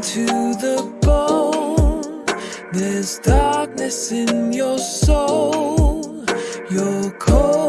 to the bone. There's darkness in your soul. You're cold